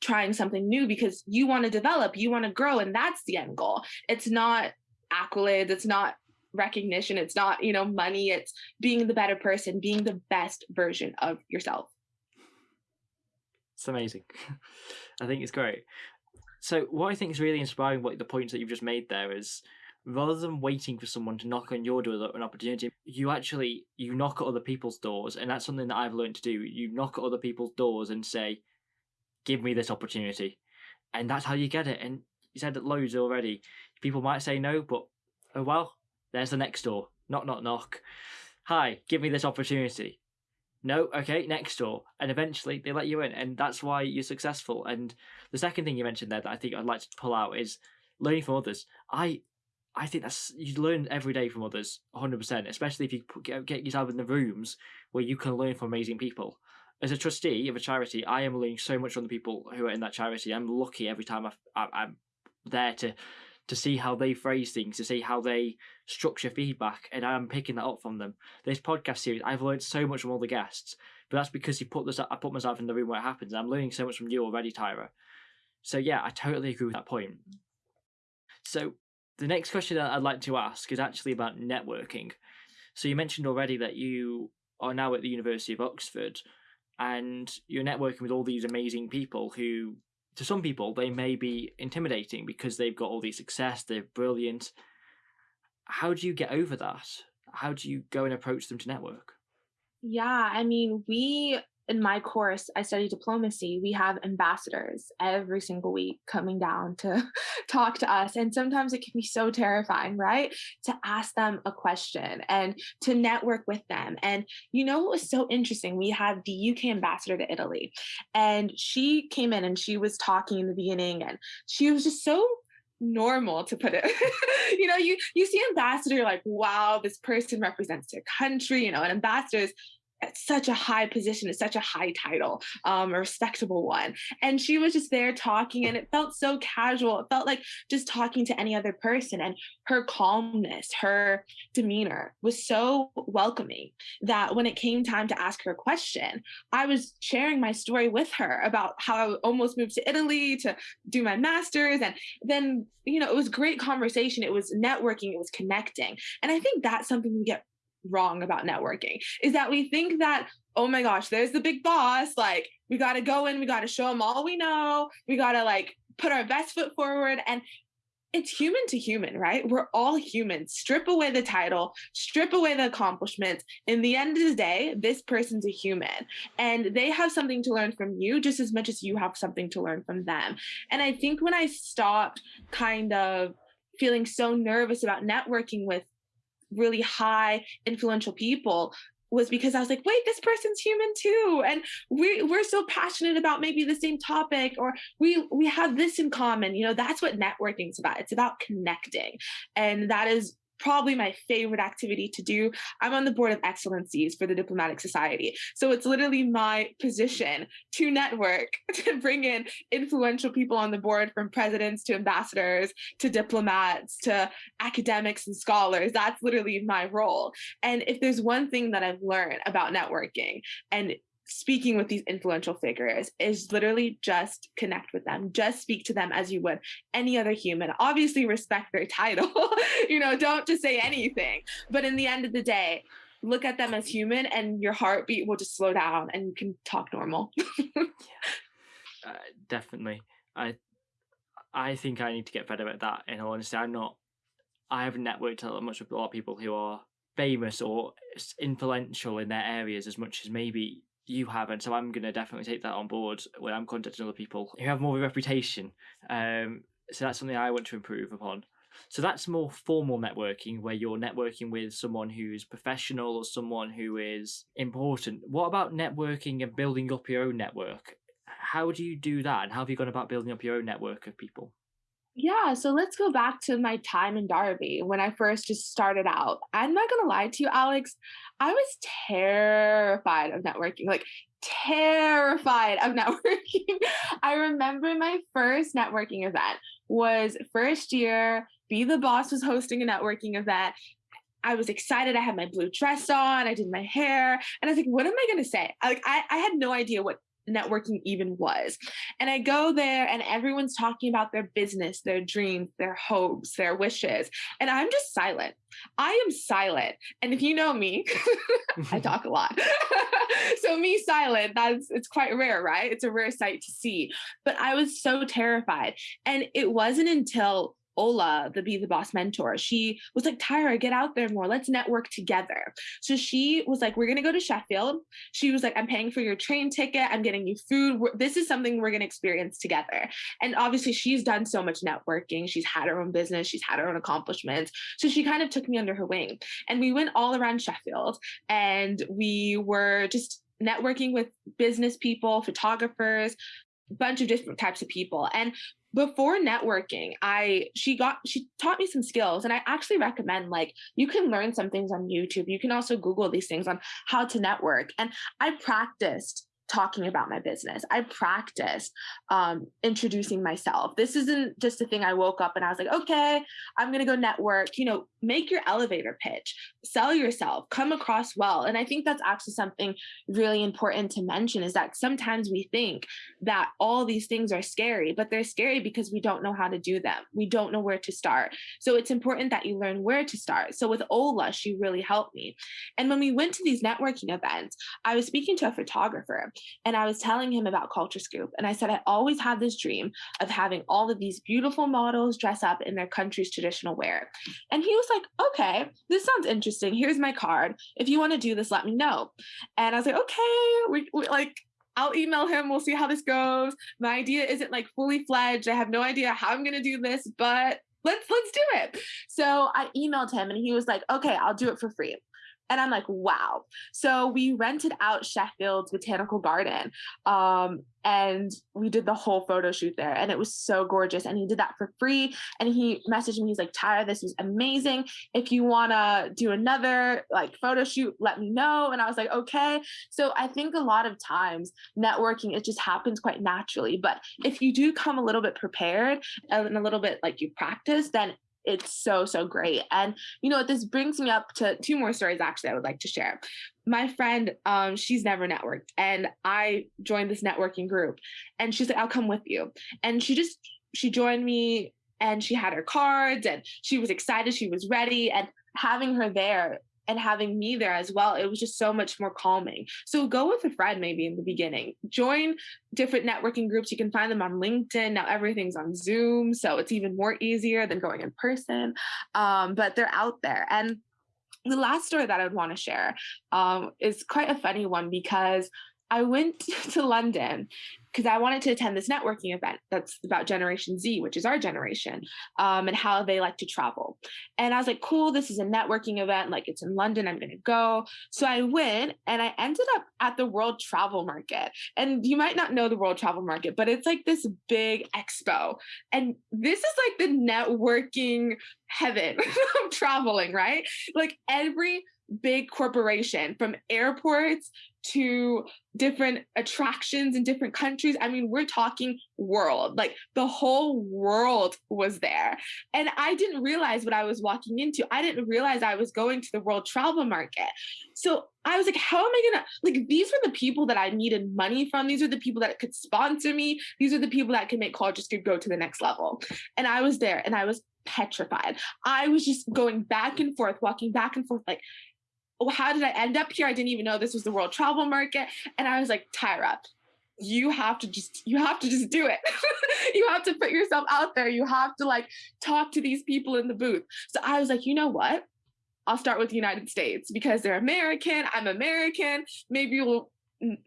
trying something new because you want to develop, you want to grow and that's the end goal. It's not accolades, it's not recognition, it's not, you know, money, it's being the better person, being the best version of yourself. It's amazing. <laughs> I think it's great. So what I think is really inspiring, what the points that you've just made there is, rather than waiting for someone to knock on your door an opportunity, you actually you knock at other people's doors, and that's something that I've learned to do. You knock at other people's doors and say, "Give me this opportunity," and that's how you get it. And you said it loads already. People might say no, but oh well, there's the next door. Knock, knock, knock. Hi, give me this opportunity no, okay, next door. And eventually they let you in, and that's why you're successful. And the second thing you mentioned there that I think I'd like to pull out is learning from others. I I think that's you learn every day from others, 100%, especially if you get, yourself in the rooms where you can learn from amazing people. As a trustee of a charity, I am learning so much from the people who are in that charity. I'm lucky every time I, I, I'm there to to see how they phrase things, to see how they structure feedback, and I'm picking that up from them. This podcast series, I've learned so much from all the guests, but that's because you put this. I put myself in the room where it happens. I'm learning so much from you already, Tyra. So yeah, I totally agree with that point. So the next question that I'd like to ask is actually about networking. So you mentioned already that you are now at the University of Oxford, and you're networking with all these amazing people who to some people, they may be intimidating because they've got all the success, they're brilliant. How do you get over that? How do you go and approach them to network? Yeah, I mean, we in my course, I study diplomacy. We have ambassadors every single week coming down to <laughs> talk to us. And sometimes it can be so terrifying, right? To ask them a question and to network with them. And you know what was so interesting? We had the UK ambassador to Italy, and she came in and she was talking in the beginning, and she was just so normal to put it <laughs> you know you you see ambassador like wow this person represents their country you know and ambassadors at such a high position, it's such a high title, um, a respectable one. And she was just there talking, and it felt so casual. It felt like just talking to any other person. And her calmness, her demeanor was so welcoming that when it came time to ask her a question, I was sharing my story with her about how I almost moved to Italy to do my master's. And then, you know, it was great conversation. It was networking, it was connecting. And I think that's something we get wrong about networking. Is that we think that oh my gosh there's the big boss like we got to go in we got to show them all we know we got to like put our best foot forward and it's human to human right? We're all humans strip away the title strip away the accomplishments. In the end of the day this person's a human and they have something to learn from you just as much as you have something to learn from them. And i think when i stopped kind of feeling so nervous about networking with really high influential people was because I was like, wait, this person's human too. And we we're so passionate about maybe the same topic or we we have this in common. You know, that's what networking is about. It's about connecting. And that is probably my favorite activity to do. I'm on the board of excellencies for the Diplomatic Society. So it's literally my position to network, <laughs> to bring in influential people on the board from presidents to ambassadors to diplomats to academics and scholars. That's literally my role. And if there's one thing that I've learned about networking, and speaking with these influential figures is literally just connect with them just speak to them as you would any other human obviously respect their title <laughs> you know don't just say anything but in the end of the day look at them as human and your heartbeat will just slow down and you can talk normal <laughs> yeah. uh, definitely I I think I need to get better at that. In all honesty, I'm not. I haven't networked much with a lot of people who are famous or influential in their areas as much as maybe you have, and so I'm going to definitely take that on board when I'm contacting other people who have more of a reputation. Um, so that's something I want to improve upon. So that's more formal networking, where you're networking with someone who's professional or someone who is important. What about networking and building up your own network? How do you do that, and how have you gone about building up your own network of people? Yeah, so let's go back to my time in Derby when I first just started out. I'm not gonna lie to you, Alex. I was terrified of networking, like terrified of <laughs> networking. I remember my first networking event was first year. Be the Boss was hosting a networking event. I was excited. I had my blue dress on. I did my hair, and I was like, "What am I to say?" Like, I, I had no idea what networking even was. And I go there and everyone's talking about their business, their dreams, their hopes, their wishes. And I'm just silent. I am silent. And if you know me, <laughs> I <laughs> talk a lot. <laughs> so me silent, that's it's quite rare, right? It's a rare sight to see. But I was so terrified. And it wasn't until Ola, the Be the Boss mentor, she was like, Tyra, get out there more. Let's network together. So she was like, We're going to go to Sheffield. She was like, I'm paying for your train ticket. I'm getting you food. This is something we're going to experience together. And obviously, she's done so much networking. She's had her own business, she's had her own accomplishments. So she kind of took me under her wing. And we went all around Sheffield and we were just networking with business people, photographers, bunch of different types of people. And before networking i she got she taught me some skills and i actually recommend like you can learn some things on youtube. You can also google these things on how to network. And i practiced talking about my business. I practice um, introducing myself. This isn't just a thing I woke up and I was like, okay, I'm going to go network. You know, make your elevator pitch, sell yourself, come across well. And I think that's actually something really important to mention is that sometimes we think that all these things are scary, but they're scary because we don't know how to do them. We don't know where to start. So it's important that you learn where to start. So with Ola, she really helped me. And when we went to these networking events, I was speaking to a photographer and I was telling him about Culture Scoop. And I said, I always had this dream of having all of these beautiful models dress up in their country's traditional wear. And he was like, okay, this sounds interesting. Here's my card. If you want to do this, let me know. And I was like, okay, we, we like, I'll email him. We'll see how this goes. My idea isn't like fully fledged. I have no idea how I'm going to do this, but let's let's do it. So I emailed him and he was like, "Okay, I'll do it for free." And I'm like, wow. So we rented out Sheffield's botanical garden. Um, and we did the whole photo shoot there and it was so gorgeous and he did that for free and he messaged me he's like tyra this was amazing if you want to do another like photo shoot let me know and i was like okay so i think a lot of times networking it just happens quite naturally but if you do come a little bit prepared and a little bit like you practice then it's so so great. And you know this brings me up to two more stories actually i would like to share. My friend um she's never networked and i joined this networking group and she's like i'll come with you. And she just she joined me and she had her cards and she was excited she was ready and having her there and having me there as well, it was just so much more calming. So go with a friend maybe in the beginning. Join different networking groups. You can find them on LinkedIn. Now everything's on Zoom, so it's even more easier than going in person. Um, but they're out there. And the last story that I would want to share um, is quite a funny one because I went <laughs> to London because I wanted to attend this networking event that's about Generation Z, which is our generation, um, and how they like to travel. And I was like, cool, this is a networking event. Like it's in London, I'm going to go. So I went and I ended up at the World Travel Market. And you might not know the World Travel Market, but it's like this big expo. And this is like the networking heaven <laughs> of traveling, right? Like every big corporation from airports to different attractions in different countries. I mean, we're talking world, like the whole world was there. And I didn't realize what I was walking into. I didn't realize I was going to the world travel market. So I was like, how am I gonna like these were the people that I needed money from. These are the people that could sponsor me. These are the people that could make Culture Scoop go to the next level. And I was there and I was petrified. I was just going back and forth, walking back and forth, like, Oh, how did I end up here? I didn't even know this was the world travel market. And I was like, Tyra, you have to just you have to just do it. <laughs> You have to put yourself out there. You have to like talk to these people in the booth. So i was like you know what? I'll start with the united states because they're american. I'm american. Maybe you'll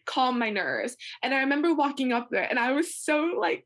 calm my nerves. And i remember walking up there and i was so like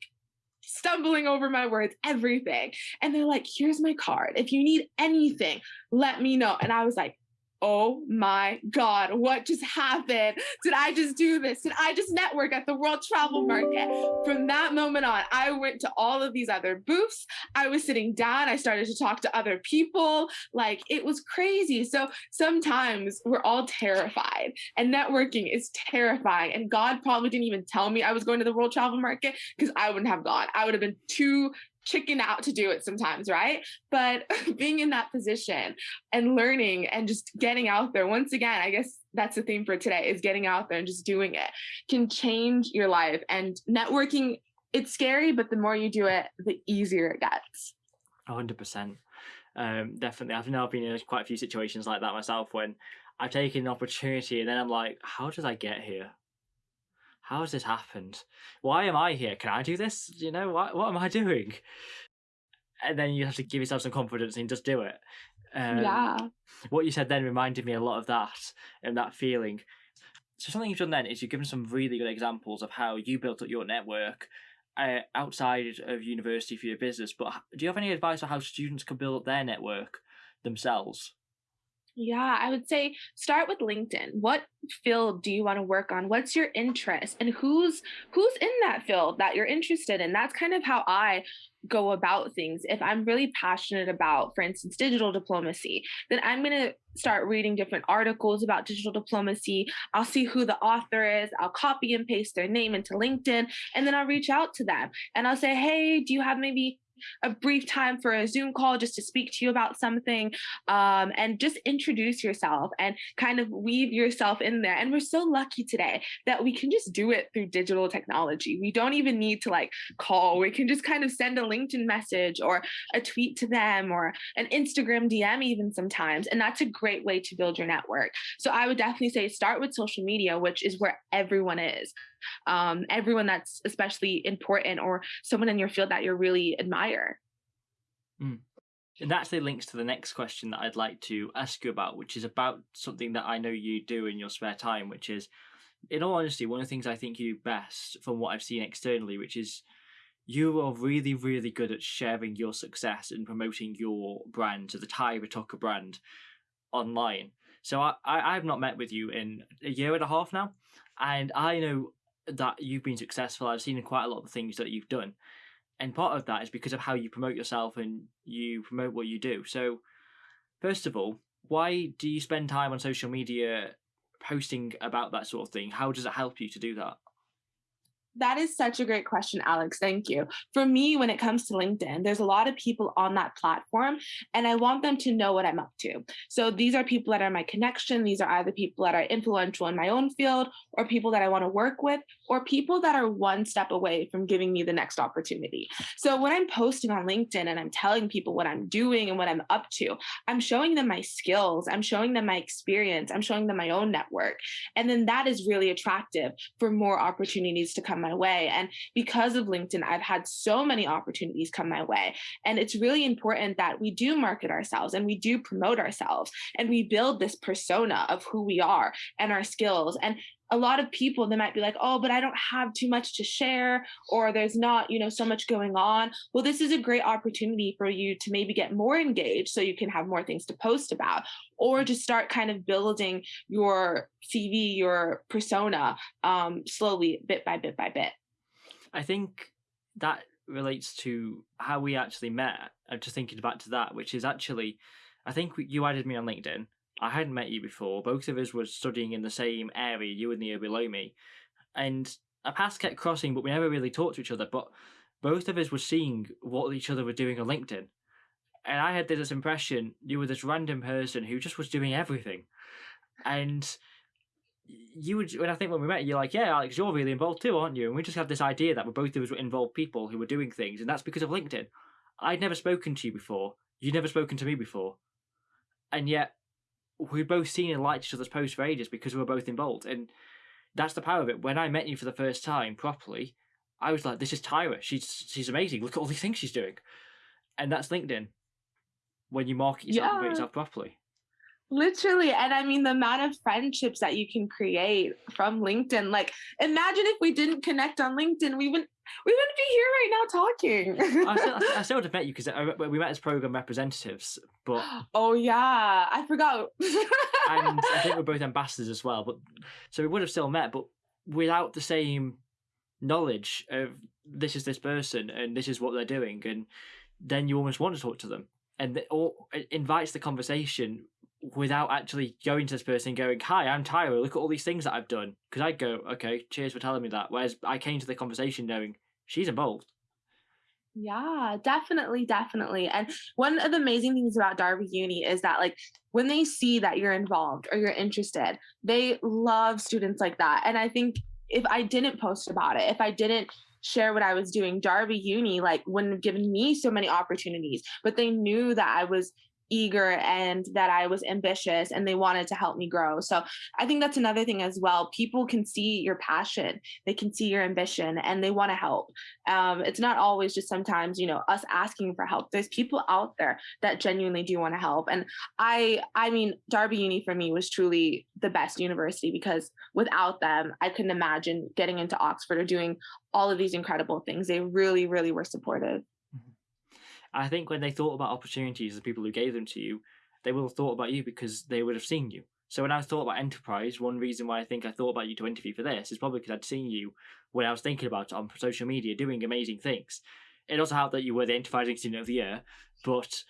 stumbling over my words everything. And they're like here's my card. If you need anything let me know. And i was like oh my God, what just happened? Did I just do this? Did I just network at the World Travel Market? From that moment on, I went to all of these other booths. I was sitting down. I started to talk to other people. Like it was crazy. So sometimes we're all terrified, and networking is terrifying. And God probably didn't even tell me I was going to the World Travel Market because I wouldn't have gone. I would have been too chicken out to do it sometimes, right? But <laughs> being in that position and learning and just getting out there, once again, I guess that's the theme for today is getting out there and just doing it can change your life. And networking, it's scary, but the more you do it, the easier it gets. 100%. Um, definitely. I've now been in quite a few situations like that myself when I've taken an opportunity and then I'm like, how did I get here? How has this happened? Why am I here? Can I do this? You know, what, what am I <laughs> doing? And then you have to give yourself some confidence and just do it. Um, yeah. What you said then reminded me a lot of that and that feeling. So something you've done then is you've given some really good examples of how you built up your network uh, outside of university for your business. But do you have any advice on how students can build up their network themselves? Yeah, I would say start with LinkedIn. What field do you want to work on? What's your interest and who's who's in that field that you're interested in? That's kind of how I go about things. If I'm really passionate about, for instance, digital diplomacy, then I'm going to start reading different articles about digital diplomacy. I'll see who the author is. I'll copy and paste their name into LinkedIn and then I'll reach out to them and I'll say, "Hey, do you have maybe a brief time for a Zoom call just to speak to you about something um, and just introduce yourself and kind of weave yourself in there. And we're so lucky today that we can just do it through digital technology. We don't even need to like call, we can just kind of send a LinkedIn message or a tweet to them or an Instagram DM, even sometimes. And that's a great way to build your network. So I would definitely say start with social media, which is where everyone is um, everyone that's especially important or someone in your field that you really admire. Mm. And that actually links to the next question that I'd like to ask you about, which is about something that I know you do in your spare time, which is, in all honesty, one of the things I think you do best from what I've seen externally, which is you are really, really good at sharing your success and promoting your brand, so the Tyra Tucker brand, online. So I, I, I've not met with you in a year and a half now, and I know that you've been successful. I've seen quite a lot of the things that you've done. And part of that is because of how you promote yourself and you promote what you do. So, first of all, why do you spend time on social media posting about that sort of thing? How does it help you to do that? That is such a great question, Alex. Thank you. For me, when it comes to LinkedIn, there's a lot of people on that platform, and I want them to know what I'm up to. So these are people that are my connection. These are either people that are influential in my own field, or people that I want to work with, or people that are one step away from giving me the next opportunity. So when I'm posting on LinkedIn and I'm telling people what I'm doing and what I'm up to, I'm showing them my skills, I'm showing them my experience, I'm showing them my own network. And then that is really attractive for more opportunities to come my way. And because of LinkedIn, I've had so many opportunities come my way. And it's really important that we do market ourselves and we do promote ourselves and we build this persona of who we are and our skills. And a lot of people they might be like oh but i don't have too much to share or there's not you know so much going on. Well this is a great opportunity for you to maybe get more engaged so you can have more things to post about or just start kind of building your cv your persona um, slowly bit by bit by bit. I think that relates to how we actually met. I'm just thinking back to that which is actually i think you added me on linkedin I hadn't met you before. Both of us were studying in the same area, you in the year below me. And our paths kept crossing, but we never really talked to each other. But both of us were seeing what each other were doing on LinkedIn. And I had this impression you were this random person who just was doing everything. And you would, when I think when we met, you're like, yeah, Alex, you're really involved too, aren't you? And we just had this idea that we're both of us were involved people who were doing things, and that's because of LinkedIn. I'd never spoken to you before. You'd never spoken to me before. And yet, we'd both seen and liked each other's posts for ages because we were both involved. And that's the power of it. When I met you for the first time properly, I was like, "This is Tyra. She's she's amazing. Look at all these things she's doing," and that's LinkedIn. When you market yourself and Yeah. yourself properly. Literally. And I mean, the amount of friendships that you can create from LinkedIn. Like, imagine if we didn't connect on LinkedIn, we wouldn't. We wouldn't be here right now talking. I still, <laughs> I, still would have met you because uh, we met as program representatives, but <gasps> oh yeah, I forgot. <laughs> and I think we're both ambassadors as well. But so we would have still met, but without the same knowledge of this is this person and this is what they're doing, and then you almost want to talk to them, and it, or it invites the conversation without actually going to this person and going, "Hi, I'm Tyra. Look at all these things that I've done." Because I'd go, "Okay, cheers for telling me that." Whereas I came to the conversation knowing she's involved. Yeah, definitely, definitely. And one of the amazing things about Derby Uni is that like when they see that you're involved or you're interested, they love students like that. And I think if I didn't post about it, if I didn't share what I was doing, Derby Uni like wouldn't have given me so many opportunities, but they knew that I was eager and that I was ambitious and they wanted to help me grow. So I think that's another thing as well. People can see your passion, they can see your ambition, and they want to help. Um, it's not always just sometimes, you know, us asking for help. There's people out there that genuinely do want to help. And I, I mean, Derby Uni for me was truly the best university because without them, I couldn't imagine getting into Oxford or doing all of these incredible things. They really, really were supportive. I think when they thought about opportunities, the people who gave them to you, they will have thought about you because they would have seen you. So when I thought about enterprise, one reason why I think I thought about you to interview for this is probably because I'd seen you when I was thinking about it on social media doing amazing things. It also helped that you were the enterprising student of the year, but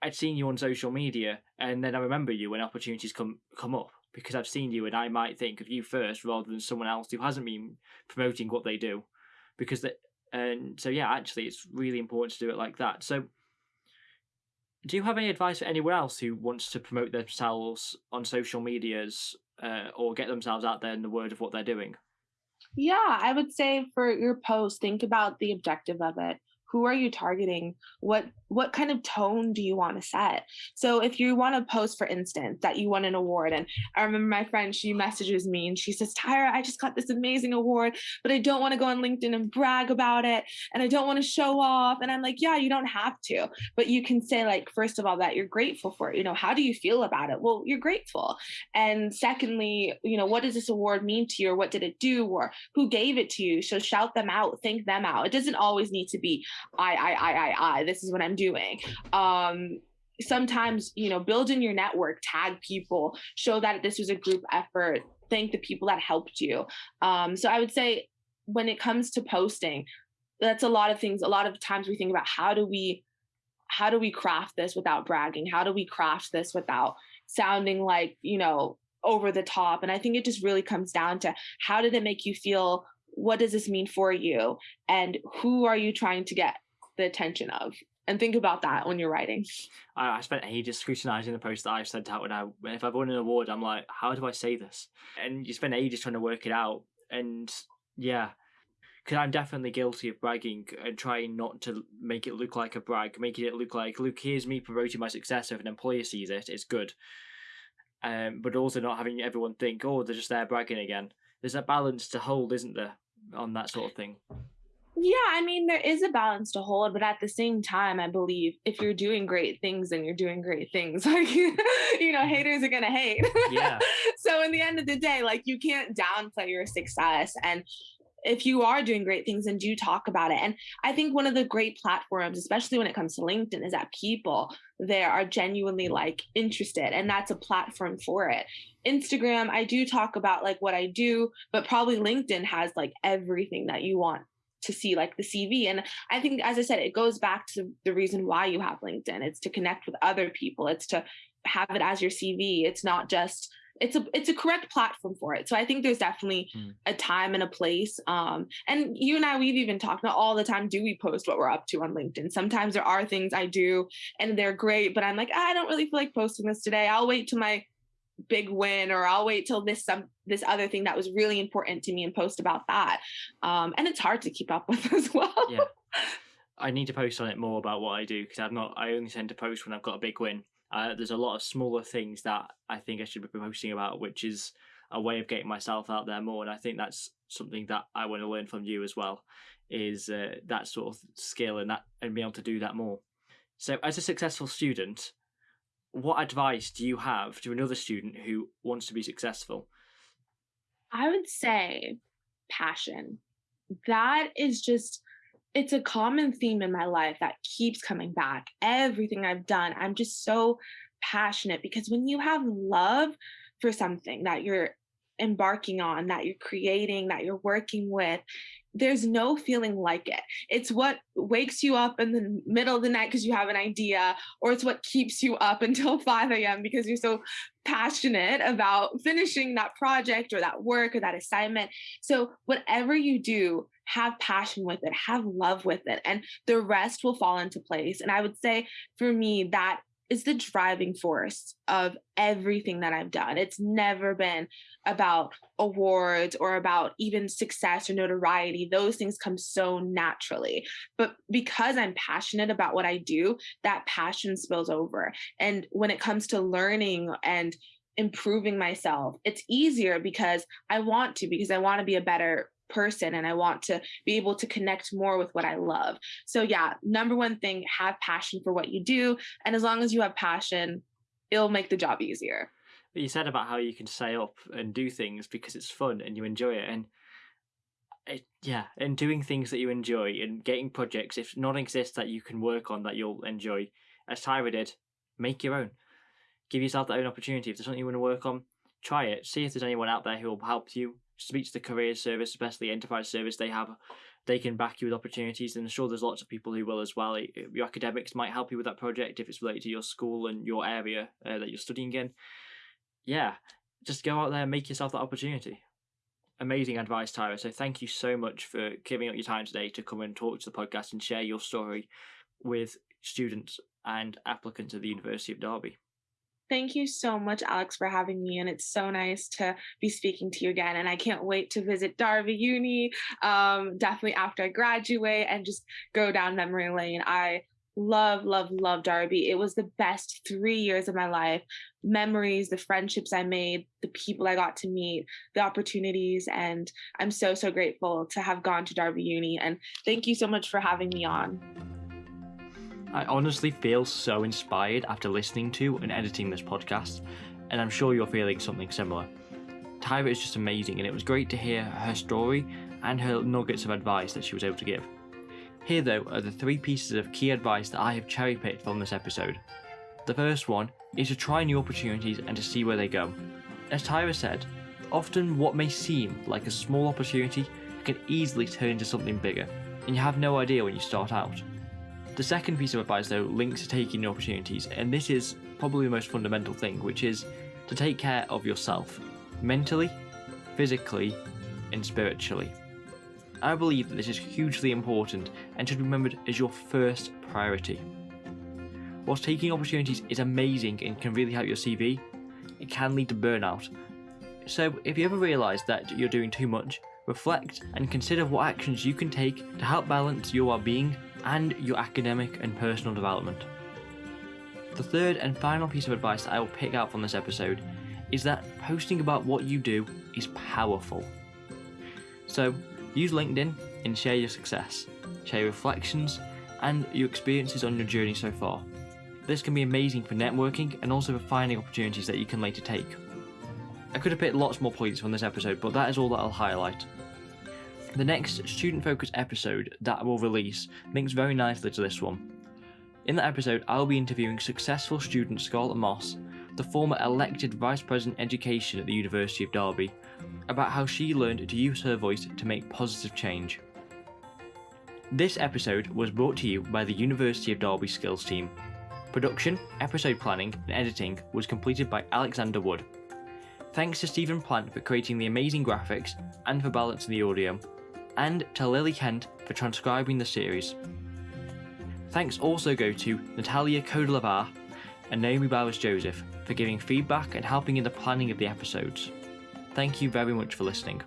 I'd seen you on social media, and then I remember you when opportunities come come up because I've seen you, and I might think of you first rather than someone else who hasn't been promoting what they do, because that and so yeah, actually, it's really important to do it like that. So, do you have any advice for anyone else who wants to promote themselves on social medias uh, or get themselves out there in the word of what they're doing? Yeah, I would say for your post, think about the objective of it. Who are you targeting? What what kind of tone do you want to set? So if you want to post, for instance, that you won an award, and I remember my friend, she messages me and she says, Tyra, I just got this amazing award, but I don't want to go on LinkedIn and brag about it, and I don't want to show off. And I'm like, yeah, you don't have to, but you can say like, first of all, that you're grateful for it. You know, how do you feel about it? Well, you're grateful. And secondly, you know, what does this award mean to you, or what did it do, or who gave it to you? So shout them out, thank them out. It doesn't always need to be I, I, I, I, I. This is what I'm doing. Um, sometimes, you know, build in your network, tag people, show that this was a group effort, thank the people that helped you. Um, so I would say when it comes to posting, that's a lot of things. A lot of times we think about how do we how do we craft this without bragging? How do we craft this without sounding like, you know, over the top? And I think it just really comes down to how did it make you feel? What does this mean for you? And who are you trying to get the attention of? And think about that when you're writing. I, I spent ages scrutinizing the post that I've sent out when I if I've won an award, I'm like, how do I say this? And you spend ages trying to work it out. And yeah, because I'm definitely guilty of bragging and trying not to make it look like a brag, making it look like, look, here's me promoting my success. If an employer sees it, it's good. Um, but also not having everyone think, oh, they're just there bragging again. There's a balance to hold, isn't there, on that sort of thing? Yeah, I mean, there is a balance to hold, but at the same time, I believe if you're doing great things, then you're doing great things. <laughs> Like, you know, mm-hmm. haters are going to hate. Yeah. <laughs> so, in the end of the day, like, you can't downplay your success. And if you are doing great things, and do talk about it. And I think one of the great platforms, especially when it comes to LinkedIn, is that people there are genuinely like interested, and that's a platform for it. Instagram, I do talk about like what I do, but probably LinkedIn has like everything that you want to see like the CV. And I think, as I said, it goes back to the reason why you have LinkedIn. It's to connect with other people. It's to have it as your CV. It's not just it's a it's a correct platform for it. So I think there's definitely Mm. a time and a place. Um, and you and I, we've even talked. Not all the time do we post what we're up to on LinkedIn. Sometimes there are things I do and they're great, but I'm like, I don't really feel like posting this today. I'll wait till my big win or I'll wait till this some this other thing that was really important to me and post about that. Um, and it's hard to keep up <laughs> with as well. Yeah. I need to post on it more about what I do because I've not. I only tend to post when I've got a big win. Uh, there's a lot of smaller things that I think I should be posting about, which is a way of getting myself out there more. And I think that's something that I want to learn from you as well, is uh, that sort of skill and that and be able to do that more. So, as a successful student, what advice do you have to another student who wants to be successful? I would say passion. That is just it's a common theme in my life that keeps coming back. Everything I've done, I'm just so passionate because when you have love for something that you're embarking on, that you're creating, that you're working with, there's no feeling like it. It's what wakes you up in the middle of the night because you have an idea, or it's what keeps you up until <laughs> 5 a.m. because you're so passionate about finishing that project or that work or that assignment. So, whatever you do, have passion with it, have love with it, and the rest will fall into place. And I would say for me, that is the driving force of everything that I've done. It's never been about awards or about even success or notoriety. Those things come so naturally. But because I'm passionate about what I do, that passion spills over. And when it comes to learning and improving myself, it's easier because I want to, because I want to be a better person and I want to be able to connect more with what I love. So, yeah, number one thing, have passion for what you do. And as long as you have passion, it'll make the job easier. But you said about how you can stay up and do things because it's fun and you enjoy it. And it, yeah, and doing things that you enjoy and getting projects, if none exist that you can work on that you'll enjoy, as Tyra did, make your own. Give yourself that own opportunity. If there's something you want to work on, try it. See if there's anyone out there who will help you speak to the career service, especially enterprise service. They have, they can back you with opportunities, and I'm sure there's lots of people who will as well. Your academics might help you with that project if it's related to your school and your area uh, that you're studying in. Yeah, just go out there and make yourself that opportunity. Amazing advice, Tyra. So thank you so much for giving up your time today to come and talk to the podcast and share your story with students and applicants at the University of Derby. Thank you so much, Alex, for having me. And it's so nice to be speaking to you again. And I can't wait to visit Derby Uni, um, definitely after I graduate and just go down memory lane. I love, love, love Derby. It was the best three years of my life. Memories, the friendships I made, the people I got to meet, the opportunities. And I'm so, so grateful to have gone to Derby Uni. And thank you so much for having me on. I honestly feel so inspired after listening to and editing this podcast, and I'm sure you're feeling something similar. Tyra is just amazing, and it was great to hear her story and her nuggets of advice that she was able to give. Here, though, are the three pieces of key advice that I have cherry picked from this episode. The first one is to try new opportunities and to see where they go. As Tyra said, often what may seem like a small opportunity can easily turn into something bigger, and you have no idea when you start out. The second piece of advice, though, links to taking new opportunities, and this is probably the most fundamental thing, which is to take care of yourself mentally, physically, and spiritually. I believe that this is hugely important and should be remembered as your first priority. Whilst taking opportunities is amazing and can really help your CV, it can lead to burnout. So, if you ever realise that you're doing too much, reflect and consider what actions you can take to help balance your well being and your academic and personal development. The third and final piece of advice that I will pick out from this episode is that posting about what you do is powerful. So, use LinkedIn and share your success, share your reflections, and your experiences on your journey so far. This can be amazing for networking and also for finding opportunities that you can later take. I could have picked lots more points from this episode, but that is all that I'll highlight. The next student focused episode that I will release links very nicely to this one. In that episode, I'll be interviewing successful student Scarlett Moss, the former elected Vice President Education at the University of Derby, about how she learned to use her voice to make positive change. This episode was brought to you by the University of Derby Skills team. Production, episode planning, and editing was completed by Alexander Wood. Thanks to Stephen Plant for creating the amazing graphics and for balancing the audio and to Lily Kent for transcribing the series. Thanks also go to Natalia Kodelavar and Naomi Bowers Joseph for giving feedback and helping in the planning of the episodes. Thank you very much for listening.